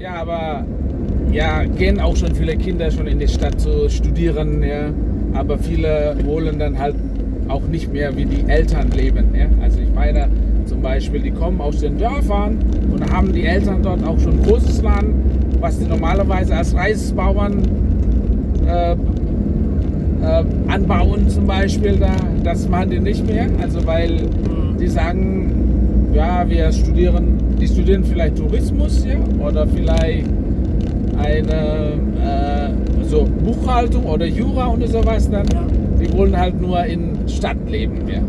Ja, aber ja, gehen auch schon viele Kinder schon in die Stadt zu studieren, ja. Aber viele wollen dann halt auch nicht mehr wie die Eltern leben. Ja. Also ich meine zum Beispiel, die kommen aus den Dörfern und haben die Eltern dort auch schon großes Land, was die normalerweise als Reisbauern äh, äh, anbauen zum Beispiel da, das machen die nicht mehr. Also weil die sagen, ja, wir studieren, die studieren vielleicht Tourismus ja, oder vielleicht eine äh, so Buchhaltung oder Jura und sowas dann. Ja. Die wollen halt nur in Stadt leben. Ja.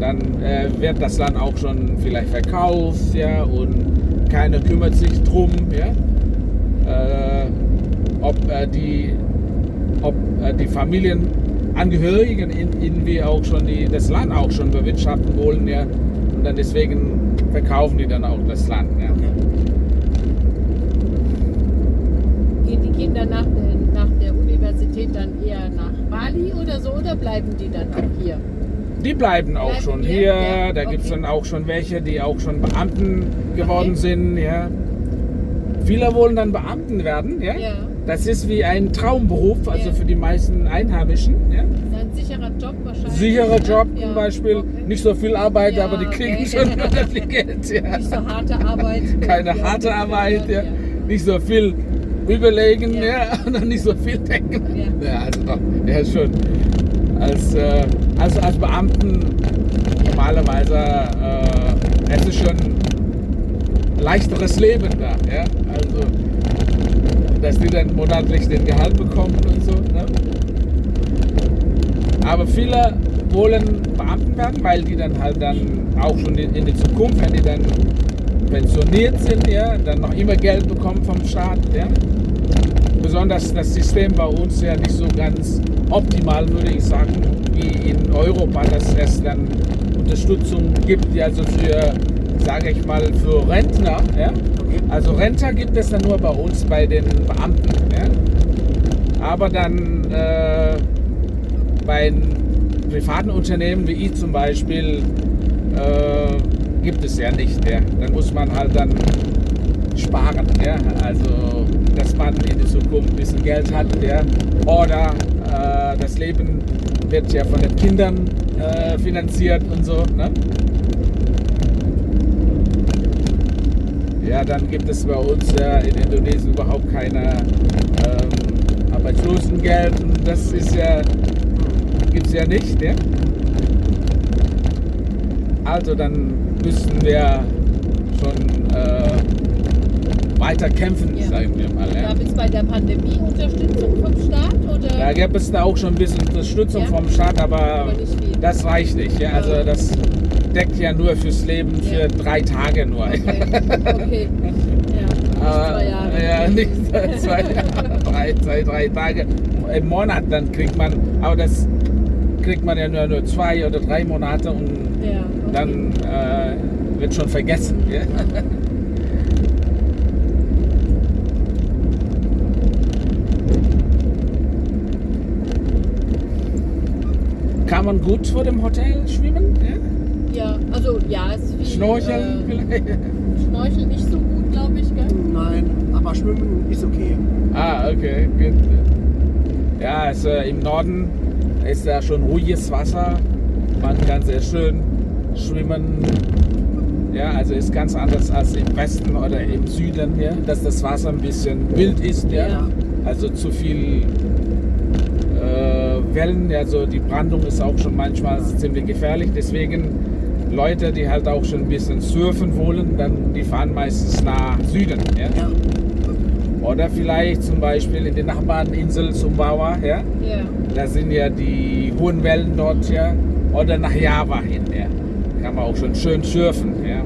Dann äh, wird das Land auch schon vielleicht verkauft ja, und keiner kümmert sich drum. Ja. Äh, ob äh, die ob äh, die Familienangehörigen in, irgendwie auch schon die, das Land auch schon bewirtschaften wollen, ja. Und dann deswegen verkaufen die dann auch das Land. Ja. Gehen die Kinder nach der, nach der Universität dann eher nach Bali oder so oder bleiben die dann auch hier? Die bleiben auch Bleiben schon hier? hier. Ja, Da gibt es okay. dann auch schon welche, die auch schon Beamten geworden Okay. sind. Ja. Viele wollen dann Beamten werden. Ja. Ja. Das ist wie ein Traumberuf, also Ja. für die meisten Einheimischen. Ja. Ein sicherer Job wahrscheinlich. Sicherer ne? Job Ja, zum Beispiel. okay. Nicht so viel Arbeit, aber die kriegen okay. schon viel Geld. Nicht so harte Arbeit. keine harte Arbeit, ja. nicht so viel überlegen, Ja. und nicht so viel denken. Ja. Also doch, ja schon. Als, äh, als, als Beamten normalerweise, äh, es ist schon ein leichteres Leben da, ja. Also, dass die dann monatlich den Gehalt bekommen und so. Ne? Aber viele wollen Beamten werden, weil die dann halt dann auch schon in, die Zukunft, wenn die dann pensioniert sind, ja, dann noch immer Geld bekommen vom Staat. Ja. Besonders das System bei uns ja nicht so ganz optimal, würde ich sagen, wie in Europa, dass es dann Unterstützung gibt, die also für, sage ich mal, für Rentner. Ja. Also Rentner gibt es dann nur bei uns bei den Beamten. Ja. Aber dann äh, bei privaten Unternehmen wie ich zum Beispiel äh, gibt es ja nicht. Ja. Dann muss man halt dann sparen. Ja. Also dass man in der Zukunft ein bisschen Geld hat. Ja. Oder äh, das Leben wird ja von den Kindern äh, finanziert und so. Ne? Ja, dann gibt es bei uns ja in Indonesien überhaupt keine ähm, Arbeitslosengeld. Und das ist ja, gibt es ja nicht. Ja? Also dann müssen wir schon äh, weiter kämpfen, Ja. sagen wir mal. Ja? Gab es bei der Pandemie Unterstützung vom Staat oder? Da gab es da auch schon ein bisschen Unterstützung Ja. vom Staat, aber Aber das reicht nicht. Ja? Also das deckt ja nur fürs Leben für Ja. drei Tage nur. Okay, okay. Ja, nicht zwei Jahre. Ja, nicht zwei Jahre, drei, zwei, drei Tage im Monat dann kriegt man, aber das kriegt man ja nur, nur zwei oder drei Monate und Ja, okay. dann äh, wird schon vergessen. Ja? Kann man gut vor dem Hotel schwimmen? Ja? Ja, also ja, es ist viel. Schnorcheln Äh, vielleicht? Schnorcheln nicht so gut, glaube ich, gell? Nein, aber Schwimmen ist okay. Ah, okay, gut. Ja, also im Norden ist da schon ruhiges Wasser. Man kann sehr schön schwimmen. Ja, also ist ganz anders als im Westen oder im Süden hier, dass das Wasser ein bisschen wild ist. Ja. Ja. Also zu viel äh, Wellen, also die Brandung ist auch schon manchmal ziemlich gefährlich. Deswegen Leute, die halt auch schon ein bisschen surfen wollen, dann die fahren meistens nach Süden. Ja. Ja. Oder vielleicht zum Beispiel in die Nachbarninsel Sumbawa, ja. Ja. Da sind ja die hohen Wellen dort, ja. Oder nach Java hin, ja. Kann man auch schon schön surfen, ja.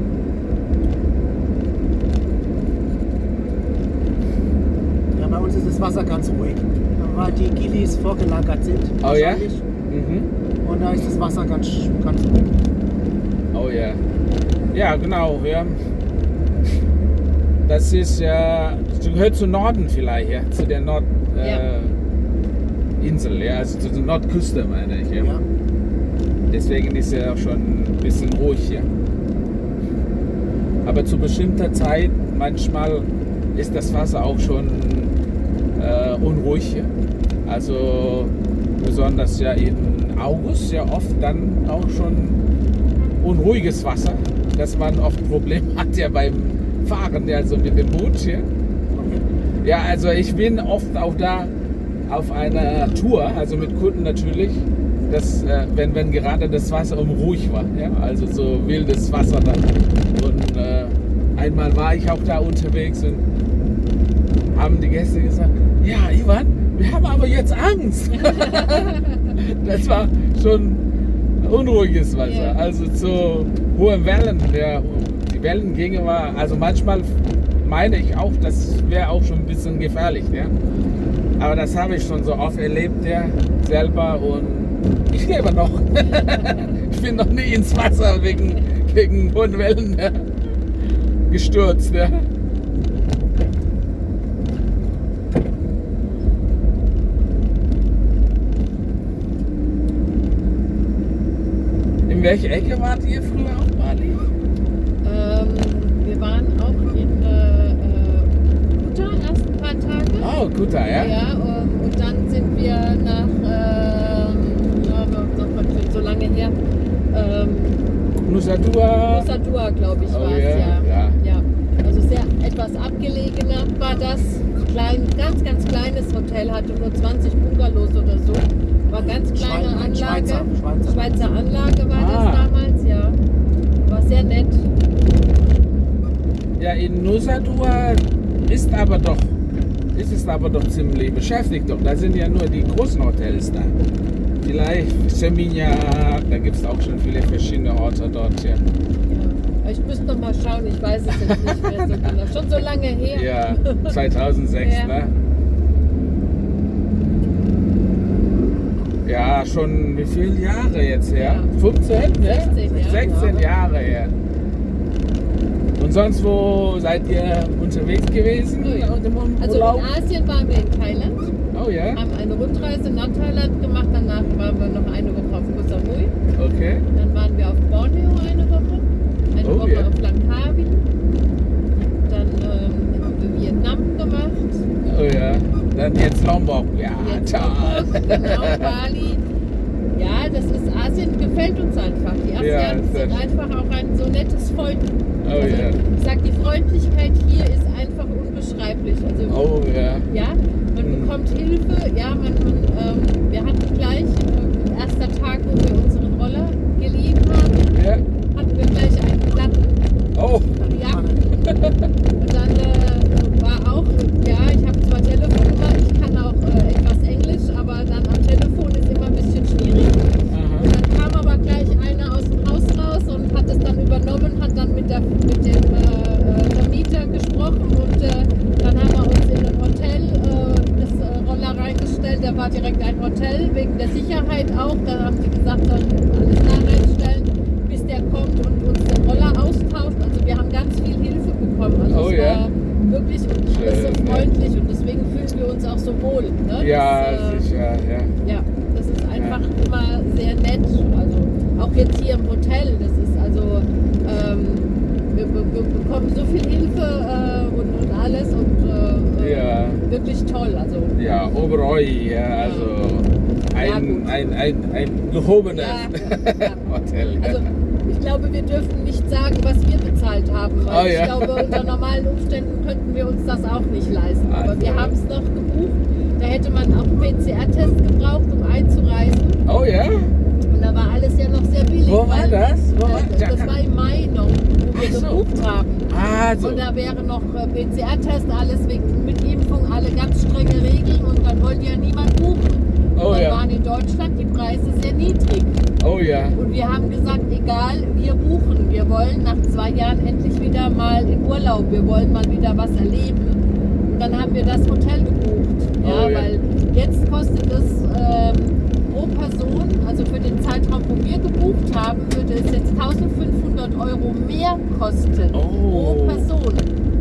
ja, bei uns ist das Wasser ganz ruhig. Weil die Gilis vorgelagert sind. Oh ja? Mhm. Und da ist das Wasser ganz, ganz ruhig. Oh ja. Ja, genau, ja. Das ist ja, das gehört zu Norden vielleicht, ja. Zu der Nordinsel, Ja. äh, ja. Also zu der Nordküste, meine ich, ja. Ja. Deswegen ist er auch schon ein bisschen ruhig hier. Aber zu bestimmter Zeit, manchmal ist das Wasser auch schon äh, unruhig hier. Also besonders ja in August ja oft dann auch schon unruhiges Wasser, dass man oft Probleme hat ja beim Fahren, ja, also mit dem Boot hier. Ja, also ich bin oft auch da auf einer Tour, also mit Kunden natürlich, dass, äh, wenn, wenn gerade das Wasser unruhig war, ja, also so wildes Wasser dann. Und äh, einmal war ich auch da unterwegs und haben die Gäste gesagt, ja Ivan, wir haben aber jetzt Angst. das war schon unruhiges Wasser, also zu hohen Wellen. Ja, die Wellengänge war, also manchmal meine ich auch, das wäre auch schon ein bisschen gefährlich. Ja. Aber das habe ich schon so oft erlebt, ja, selber und ich lebe noch. ich bin noch nie ins Wasser wegen, wegen hohen Wellen ja, gestürzt. Ja. In welche Ecke wart ihr früher auf Bali? Ähm, wir waren auch in äh, äh, Kuta erst ein paar Tage. Oh, Kuta, ja? Ja, ähm, und dann sind wir nach, ähm, ja, noch so lange her, ähm, Nusa Dua. Nusa Dua, glaube ich, Oh, war es, ja. ja. Etwas abgelegener war das. Klein, ganz, ganz kleines Hotel, hatte nur 20 Bungalows oder so. War ganz kleine Schweiz- Anlage. Schweizer, Schweizer. Schweizer Anlage war Ah. das damals, ja. War sehr nett. Ja, in Nusa Dua ist aber doch, ist es aber doch ziemlich beschäftigt. Doch. Da sind ja nur die großen Hotels da. Vielleicht Seminyak, da gibt es auch schon viele verschiedene Orte dort. Ja, Ich müsste noch mal schauen, ich weiß es jetzt nicht mehr so genau. Schon so lange her. ja 2006, Ja. ne? Ja, schon wie viele Jahre jetzt her? Ja. 15, ne? 16 Jahre. 16 Jahre her. Und sonst, wo seid ihr unterwegs gewesen? Oh ja. Also in Asien waren wir in Thailand, Oh ja, haben eine Rundreise nach Thailand gemacht, danach waren wir noch eine Woche auf Koh Samui, okay. dann waren wir auf Borneo eine Woche, eine Oh Woche ja. auf Langkawi, dann ähm, haben wir Vietnam gemacht, Oh ja, dann jetzt Lombok. Ja, jetzt toll. Lombok, genau, Bali. Ja, das ist Asien gefällt uns einfach. Die Ja, Asiaten sehr sind einfach auch ein so nettes Volk. Oh also, ja. Ich sag, die Freundlichkeit hier ist einfach unbeschreiblich. Also Oh ja. Ja, man Mhm. bekommt Hilfe. Ja, man, man, ähm, wir hatten gleich, Ha ha ha! Freundlich und deswegen fühlen wir uns auch so wohl. Ne? Ja, das, äh, sicher, ja. ja, das ist einfach immer sehr nett. Also auch jetzt hier im Hotel, das ist also, ähm, wir, wir, wir bekommen so viel Hilfe äh, und, und alles und äh, äh, Ja. wirklich toll. Also Ja, Oberoi, ja, also Ja, ein, gut. ein, ein, ein gehobenes Ja, ja. Hotel. Ja. Also ich glaube, wir dürfen nicht sagen, was wir bezahlt haben. Weil Oh, ja. Ich glaube, unter normalen Umständen könnten wir uns das auch nicht leisten. Aber Also. wir haben es noch gebucht. Da hätte man auch einen PCR-Test gebraucht, um einzureisen. Oh ja? Und da war alles ja noch sehr billig. Wo war weil- das? Wo war Äh, das war im Mai noch, wo wir so. gebucht haben. Also, Und da wäre noch äh, PCR-Test, alles wegen, mit Impfung, alle ganz strenge Regeln und dann wollte ja niemand buchen. Oh dann ja. waren in Deutschland die Preise sehr niedrig. oh ja. Und wir haben gesagt, egal, wir buchen. Wir wollen nach zwei Jahren endlich wieder mal in Urlaub. Wir wollen mal wieder was erleben. Und dann haben wir das Hotel gebucht. Ja, Oh ja. weil jetzt kostet es ähm, pro Person, also für den Zeitraum, wo wir gebucht haben, würde es jetzt 1500 Euro mehr kosten. Oh. Pro Person.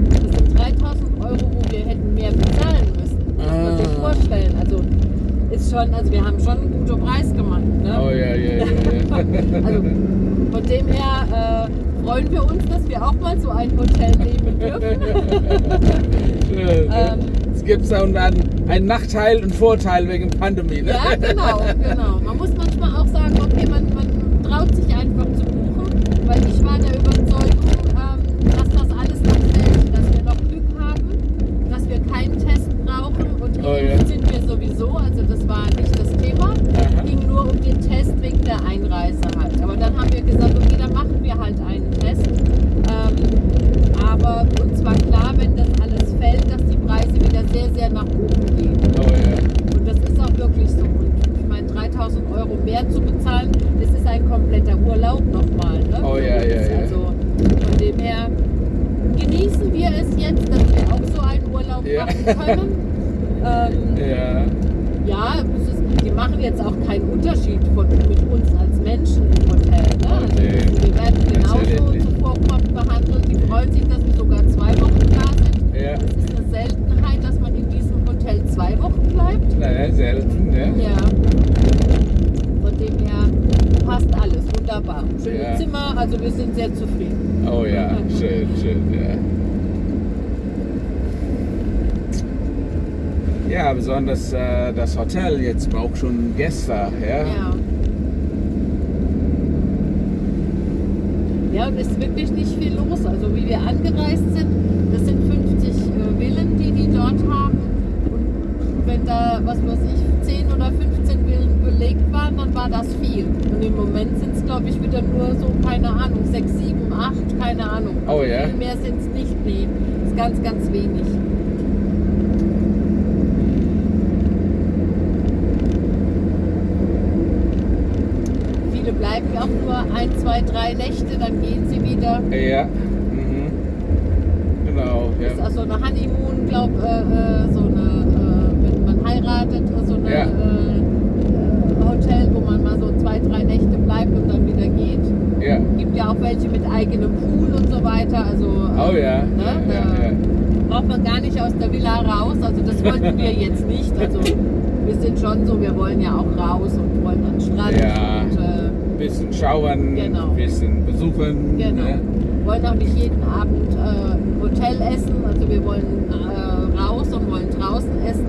Das sind 3000 Euro, wo wir hätten mehr bezahlen müssen. Das muss man sich Ah. vorstellen. Also ist schon, also wir haben schon einen guten Preis gemacht. Ne? Oh ja, ja, ja. ja. Also von dem her äh, freuen wir uns, dass wir auch mal so ein Hotel nehmen dürfen. Ähm, es gibt auch dann einen Nachteil und Vorteil wegen Pandemie. Ne? Ja, genau, genau. Man muss manchmal auch sagen, okay, man, man traut sich einfach zu buchen, weil ich war der Überzeugung, ähm, dass das alles noch fällt, dass wir noch Glück haben, dass wir keinen Test brauchen und Oh, geimpft ja. sind wir sowieso, also das war nicht das Thema. Aha. ging nur um den Test wegen der Einreise halt. Aber dann haben wir gesagt, okay, dann machen wir halt einen Test. Ähm, aber uns war klar, wenn das alles fällt, dass die Preise wieder sehr, sehr nach oben gehen. Oh ja. Und das ist auch wirklich so. Und ich meine, 3000 Euro mehr zu bezahlen, das ist ein kompletter Urlaub nochmal. Ne? Oh ja, ja, ja. Also von dem her genießen wir es jetzt, dass wir auch so einen Urlaub Ja. machen können. Ähm, Ja. ja, ist, die machen jetzt auch keinen Unterschied von, mit uns als Menschen im Hotel. Ne? Also wir werden genauso zuvorkommend behandelt. Die freuen sich, dass wir sogar zwei Wochen da sind. Ja. Es ist eine Seltenheit, dass man in diesem Hotel zwei Wochen bleibt. Naja, selten, ne? Ja. Von dem her passt alles wunderbar. Schöne Ja. Zimmer, also wir sind sehr zufrieden. Oh ja, schön, schön, ja. Ja, besonders äh, das Hotel jetzt braucht schon Gäste, ja? Ja. Ja, und es ist wirklich nicht viel los. Also wie wir angereist sind, das sind 50 äh, Villen, die die dort haben. Und wenn da, was weiß ich, 10 oder 15 Villen belegt waren, dann war das viel. Und im Moment sind es, glaube ich, wieder nur so, keine Ahnung, 6, 7, 8, keine Ahnung. Oh ja? Viel mehr sind es nicht, nee. ist ganz, ganz wenig. Viele bleiben ja auch nur ein, zwei, drei Nächte, dann gehen sie wieder. Ja. Mhm. Genau, Das ist ja. also eine Honeymoon, glaub, äh, äh, so eine, äh, wenn man heiratet, so eine Ja. äh, äh, Hotel, wo man mal so zwei, drei Nächte bleibt und dann wieder geht. Ja. Gibt ja auch welche mit eigenem Pool und so weiter. Also Oh ja. Ne? Ja, ja, ja. braucht man gar nicht aus der Villa raus. Also das wollten wir jetzt nicht. Also wir sind schon so, wir wollen ja auch raus und wollen an den Strand Ja. und äh, Bisschen schauen, Genau. bisschen besuchen. Genau. Ne? wollen auch nicht jeden Abend äh, im Hotel essen. Also wir wollen äh, raus und wollen draußen essen.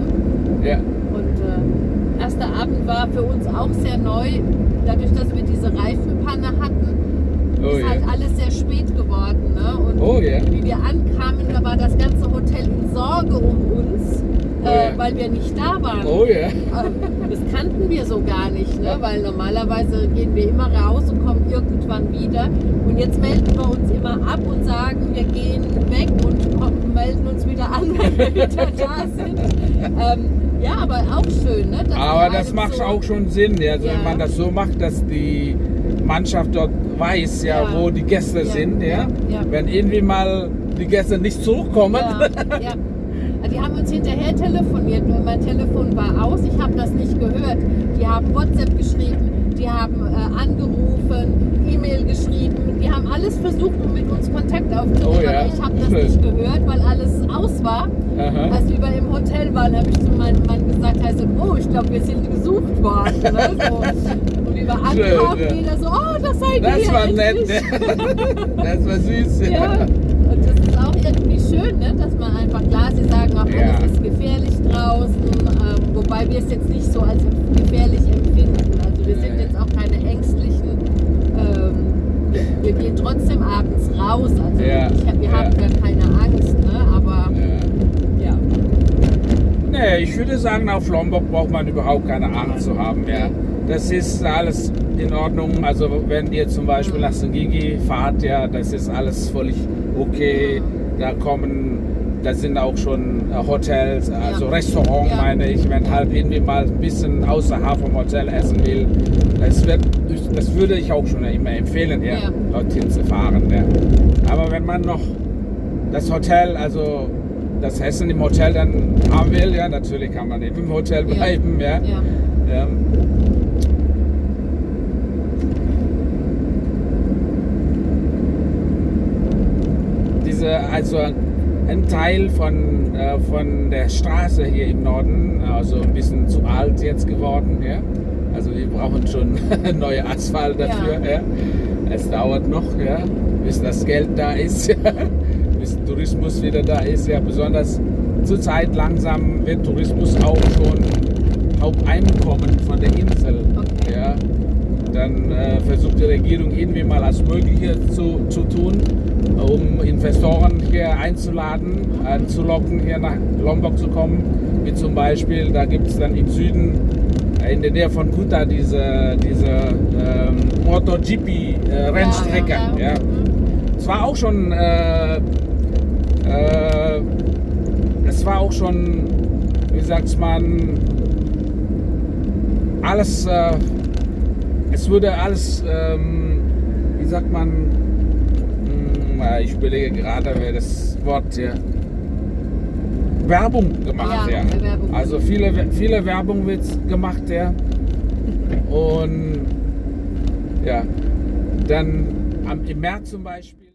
Ja. Und äh, erster Abend war für uns auch sehr neu. Dadurch, dass wir diese Reifenpanne hatten, Oh ist ja. halt alles sehr spät geworden. Ne? Und Oh ja. wie wir ankamen, da war das ganze Hotel in Sorge um uns, Oh äh, ja. weil wir nicht da waren. Oh ja. Ähm, Das kannten wir so gar nicht, ne? weil normalerweise gehen wir immer raus und kommen irgendwann wieder. Und jetzt melden wir uns immer ab und sagen, wir gehen weg und kommen, melden uns wieder an, wenn wir wieder da sind. Ähm, ja, aber auch schön. Ne? Aber das macht so- auch schon Sinn, ja. also Ja. wenn man das so macht, dass die Mannschaft dort weiß, ja, Ja. wo die Gäste sind, ja. Wenn irgendwie mal die Gäste nicht zurückkommen. Die haben uns hinterher telefoniert, nur mein Telefon war aus, ich habe das nicht gehört. Die haben WhatsApp geschrieben, die haben äh, angerufen, E-Mail geschrieben, die haben alles versucht, um mit uns Kontakt aufzunehmen. Oh ja, Aber ich habe das schön. nicht gehört, weil alles aus war. Aha. Als wir im Hotel waren, habe ich zu meinem Mann gesagt, heißt, oh, ich glaube, wir sind gesucht worden. Ne? So. Und wir waren Schön, ankamen, ja. jeder so, oh, das seid ihr. das war nett, endlich. ne? das war süß, ja. Ja, und das ist auch irgendwie schön, ne? dass man einfach, klar, Ja. alles ist gefährlich draußen, ähm, wobei wir es jetzt nicht so als gefährlich empfinden. Also wir sind jetzt auch keine ängstlichen. Ähm, wir, wir gehen trotzdem abends raus, also Ja, ich, wir ja. haben gar keine Angst, ne? aber ja. ja. Nee, ich würde sagen, auf Lombok braucht man überhaupt keine Angst zu haben. Ja. Das ist alles in Ordnung. Also wenn ihr zum Beispiel nach Sengigi fahrt, ja, das ist alles völlig okay. Da kommen, da sind auch schon äh, Hotels, also Ja. Restaurant Ja. meine ich, wenn halt irgendwie mal ein bisschen außerhalb vom Hotel essen will. Das, wird, das würde ich auch schon immer empfehlen, ja, Ja. dorthin zu fahren. Ja. Aber wenn man noch das Hotel, also das Essen im Hotel dann haben will, ja, natürlich kann man eben im Hotel bleiben, ja. ja. ja. Diese, also ein Teil von, äh, von der Straße hier im Norden, also ein bisschen zu alt jetzt geworden, ja. Also wir brauchen schon neue Asphalt dafür, ja. Ja. Es dauert noch, ja, bis das Geld da ist, bis Tourismus wieder da ist, ja. Besonders zurzeit langsam wird Tourismus auch schon Haupteinkommen von der Insel. Okay. Ja. Dann äh, versucht die Regierung irgendwie mal alles Mögliche zu, zu tun, um Investoren hier einzuladen, anzulocken, hier nach Lombok zu kommen. Wie zum Beispiel, da gibt es dann im Süden äh, in der Nähe von Kuta diese, diese ähm, MotoGP-Rennstrecke. Ja, ja, ja. Ja, Es war auch schon, äh, äh, es war auch schon, wie sagt man, alles, äh, es wurde alles, ähm, wie sagt man, Hm, äh, ich überlege gerade, wer das Wort hier, Werbung gemacht, Ja, ja. Werbung. Also viele, viele Werbung wird gemacht, ja. Und ja, dann am, im März zum Beispiel.